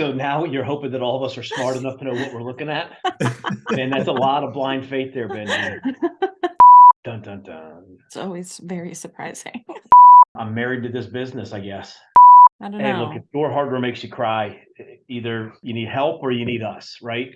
So now you're hoping that all of us are smart enough to know what we're looking at? and that's a lot of blind faith there, Ben. Dun, dun, dun. It's always very surprising. I'm married to this business, I guess. I don't Hey, look, if door hardware makes you cry, either you need help or you need us, right?